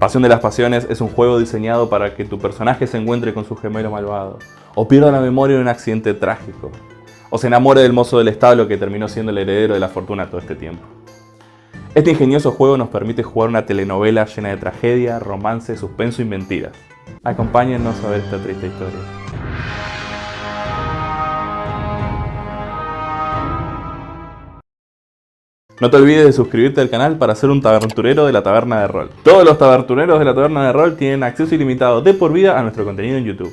Pasión de las Pasiones es un juego diseñado para que tu personaje se encuentre con su gemelo malvado, o pierda la memoria en un accidente trágico, o se enamore del mozo del establo que terminó siendo el heredero de la fortuna todo este tiempo. Este ingenioso juego nos permite jugar una telenovela llena de tragedia, romance, suspenso y mentiras. Acompáñennos a ver esta triste historia. No te olvides de suscribirte al canal para ser un taberturero de la Taberna de Rol. Todos los tabertureros de la Taberna de Rol tienen acceso ilimitado de por vida a nuestro contenido en YouTube.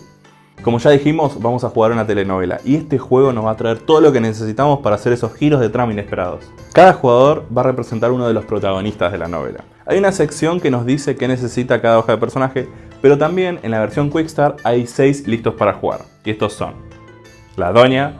Como ya dijimos, vamos a jugar una telenovela y este juego nos va a traer todo lo que necesitamos para hacer esos giros de trama inesperados. Cada jugador va a representar uno de los protagonistas de la novela. Hay una sección que nos dice qué necesita cada hoja de personaje, pero también en la versión Quickstar hay 6 listos para jugar. Y estos son la doña,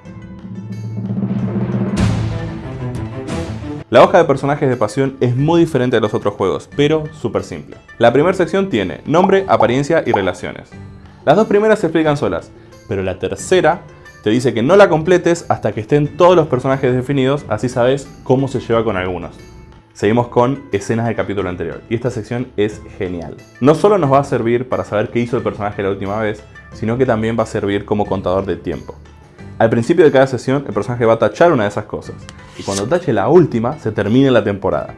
La hoja de personajes de pasión es muy diferente a los otros juegos, pero súper simple. La primera sección tiene nombre, apariencia y relaciones. Las dos primeras se explican solas, pero la tercera te dice que no la completes hasta que estén todos los personajes definidos, así sabes cómo se lleva con algunos. Seguimos con escenas del capítulo anterior, y esta sección es genial. No solo nos va a servir para saber qué hizo el personaje la última vez, sino que también va a servir como contador de tiempo. Al principio de cada sesión, el personaje va a tachar una de esas cosas, y cuando tache la última, se termina la temporada.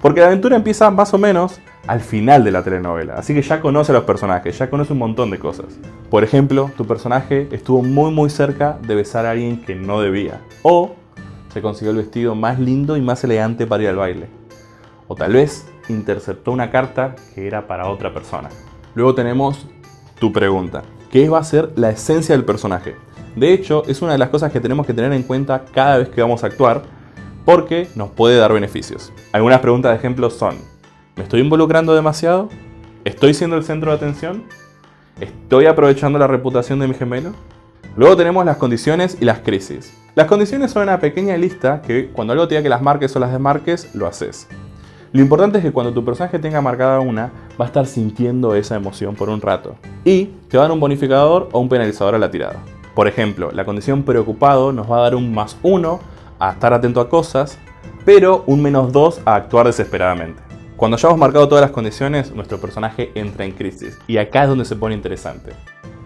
Porque la aventura empieza más o menos al final de la telenovela, así que ya conoce a los personajes, ya conoce un montón de cosas. Por ejemplo, tu personaje estuvo muy muy cerca de besar a alguien que no debía, o se consiguió el vestido más lindo y más elegante para ir al baile. O tal vez interceptó una carta que era para otra persona. Luego tenemos tu pregunta, ¿qué va a ser la esencia del personaje? De hecho, es una de las cosas que tenemos que tener en cuenta cada vez que vamos a actuar, porque nos puede dar beneficios. Algunas preguntas de ejemplo son, ¿me estoy involucrando demasiado? ¿Estoy siendo el centro de atención? ¿Estoy aprovechando la reputación de mi gemelo? Luego tenemos las condiciones y las crisis. Las condiciones son una pequeña lista que cuando algo te diga que las marques o las desmarques, lo haces. Lo importante es que cuando tu personaje tenga marcada una, va a estar sintiendo esa emoción por un rato. Y te va a dar un bonificador o un penalizador a la tirada. Por ejemplo, la condición preocupado nos va a dar un más 1 a estar atento a cosas, pero un menos 2 a actuar desesperadamente. Cuando ya hemos marcado todas las condiciones, nuestro personaje entra en crisis, y acá es donde se pone interesante.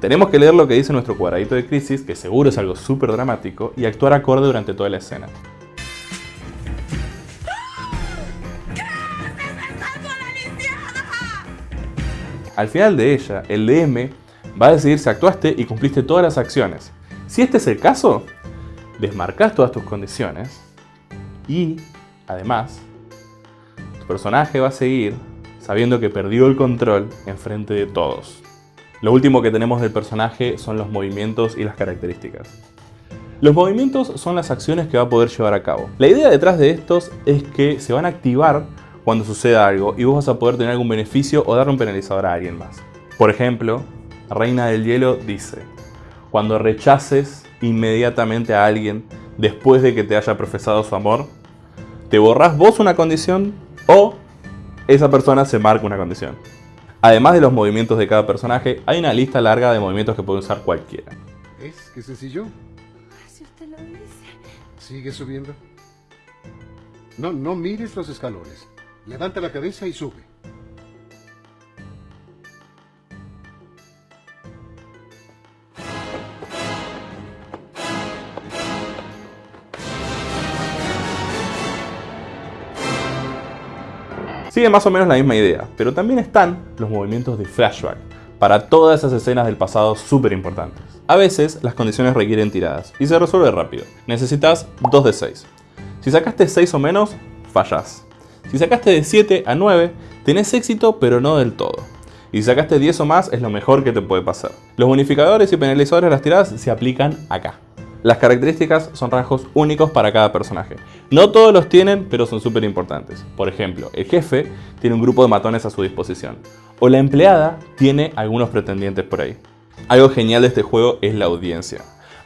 Tenemos que leer lo que dice nuestro cuadradito de crisis, que seguro es algo súper dramático, y actuar acorde durante toda la escena. Al final de ella, el DM va a decidir si actuaste y cumpliste todas las acciones. Si este es el caso, desmarcas todas tus condiciones y, además, tu personaje va a seguir sabiendo que perdió el control en frente de todos. Lo último que tenemos del personaje son los movimientos y las características. Los movimientos son las acciones que va a poder llevar a cabo. La idea detrás de estos es que se van a activar cuando suceda algo y vos vas a poder tener algún beneficio o darle un penalizador a alguien más. Por ejemplo, Reina del Hielo dice, cuando rechaces inmediatamente a alguien después de que te haya profesado su amor, te borras vos una condición o esa persona se marca una condición. Además de los movimientos de cada personaje, hay una lista larga de movimientos que puede usar cualquiera. ¿Es? ¿Qué sencillo? Si usted lo dice. Sigue subiendo. No, no mires los escalones. Levanta la cabeza y sube. Sigue más o menos la misma idea, pero también están los movimientos de flashback, para todas esas escenas del pasado súper importantes. A veces las condiciones requieren tiradas, y se resuelve rápido. Necesitas 2 de 6. Si sacaste 6 o menos, fallas. Si sacaste de 7 a 9, tenés éxito pero no del todo. Y si sacaste 10 o más, es lo mejor que te puede pasar. Los bonificadores y penalizadores de las tiradas se aplican acá. Las características son rasgos únicos para cada personaje. No todos los tienen, pero son súper importantes. Por ejemplo, el jefe tiene un grupo de matones a su disposición. o la empleada tiene algunos pretendientes por ahí. Algo genial de este juego es la audiencia.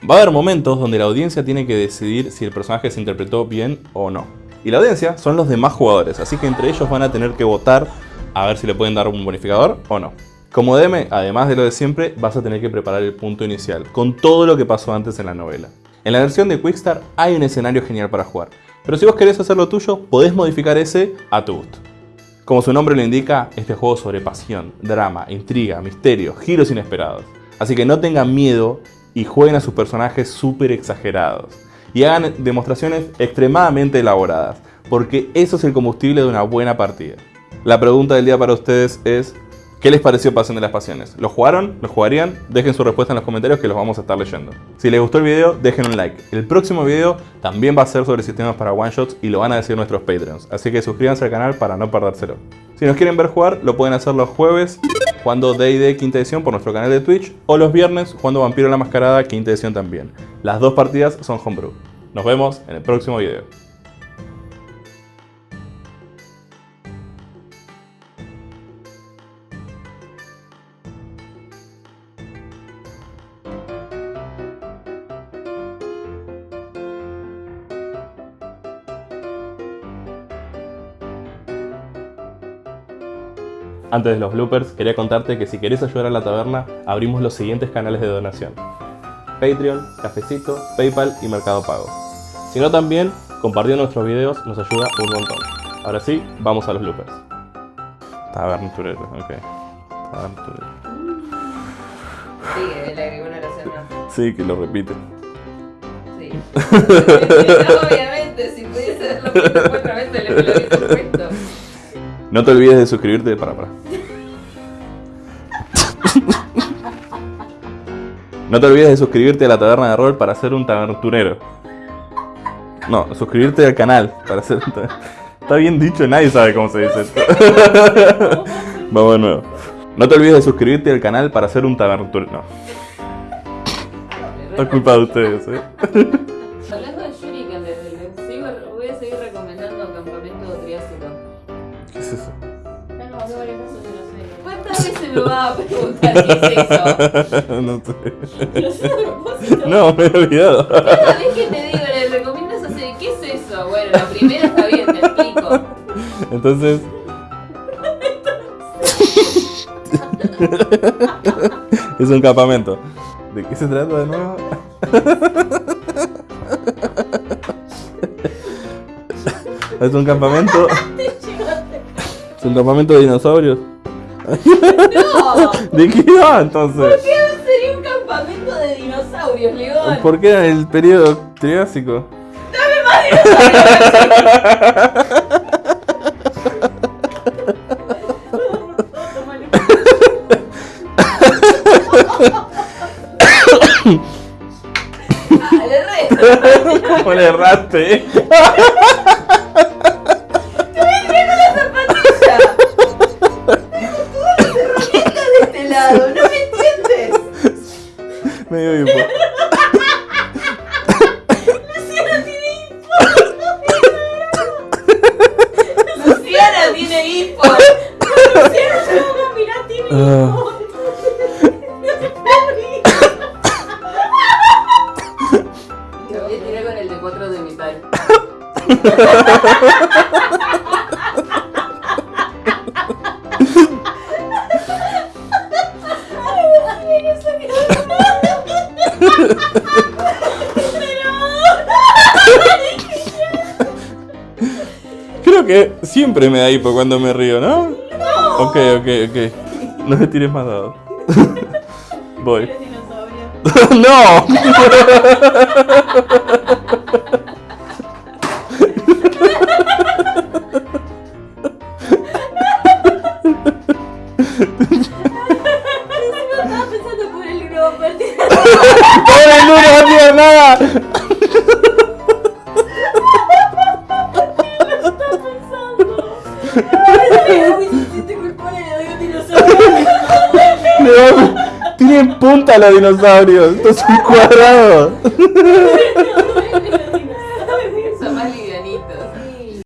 Va a haber momentos donde la audiencia tiene que decidir si el personaje se interpretó bien o no. Y la audiencia son los demás jugadores, así que entre ellos van a tener que votar a ver si le pueden dar un bonificador o no. Como DM, además de lo de siempre, vas a tener que preparar el punto inicial, con todo lo que pasó antes en la novela. En la versión de Quickstar hay un escenario genial para jugar, pero si vos querés hacer lo tuyo, podés modificar ese a tu gusto. Como su nombre lo indica, este juego sobre pasión, drama, intriga, misterio, giros inesperados. Así que no tengan miedo y jueguen a sus personajes súper exagerados. Y hagan demostraciones extremadamente elaboradas, porque eso es el combustible de una buena partida. La pregunta del día para ustedes es, ¿Qué les pareció Pasión de las Pasiones? ¿Lo jugaron? ¿Lo jugarían? Dejen su respuesta en los comentarios que los vamos a estar leyendo. Si les gustó el video, dejen un like. El próximo video también va a ser sobre sistemas para one shots y lo van a decir nuestros Patreons. Así que suscríbanse al canal para no perdérselo. Si nos quieren ver jugar, lo pueden hacer los jueves jugando D&D quinta edición por nuestro canal de Twitch o los viernes jugando Vampiro la Mascarada quinta edición también. Las dos partidas son homebrew. Nos vemos en el próximo video. Antes de los bloopers, quería contarte que si querés ayudar a la taberna, abrimos los siguientes canales de donación. Patreon, Cafecito, Paypal y Mercado Pago. Si no también, compartiendo nuestros videos nos ayuda un montón. Ahora sí, vamos a los bloopers. Tabernaturero, ok. Tabernaturero. Sí, que le agregó una oración más. Sí, que lo repite. Sí. Obviamente, si pudiese puesto cuatro veces, le lo hubiese puesto. No te olvides de suscribirte para para. No te olvides de suscribirte a la taberna de rol para ser un tabernturero. No, suscribirte al canal para ser un Está bien dicho, nadie sabe cómo se dice esto. Vamos de nuevo. No te olvides de suscribirte al canal para ser un tabernturero. No, es culpa de ustedes, eh. Eso? No yo no sé. ¿Cuántas veces me va a preguntar qué es eso? no sé. Lo sé a propósito. No, me he olvidado. Cada vez que te digo, le recomiendo eso, así, ¿qué es eso? Bueno, la primera está bien, te explico. Entonces. es un campamento. ¿De qué se trata de nuevo? es un campamento. Es un campamento de dinosaurios. No, ¿De qué va entonces? ¿qué sería un campamento de dinosaurios, León? ¿Por qué en el periodo triásico? Ah, le resto. ¿Cómo le erraste? Medio hipo. Luciana tiene hipo. No, mirá, tiene Ah. Te voy a tirar con el de 4 de metal. Creo que siempre me da hipo cuando me río, ¿no? No. Ok, ok, ok. No me tires más dados. Voy. ¡No! Da- Tiene punta los dinosaurios. Esto es un cuadrado.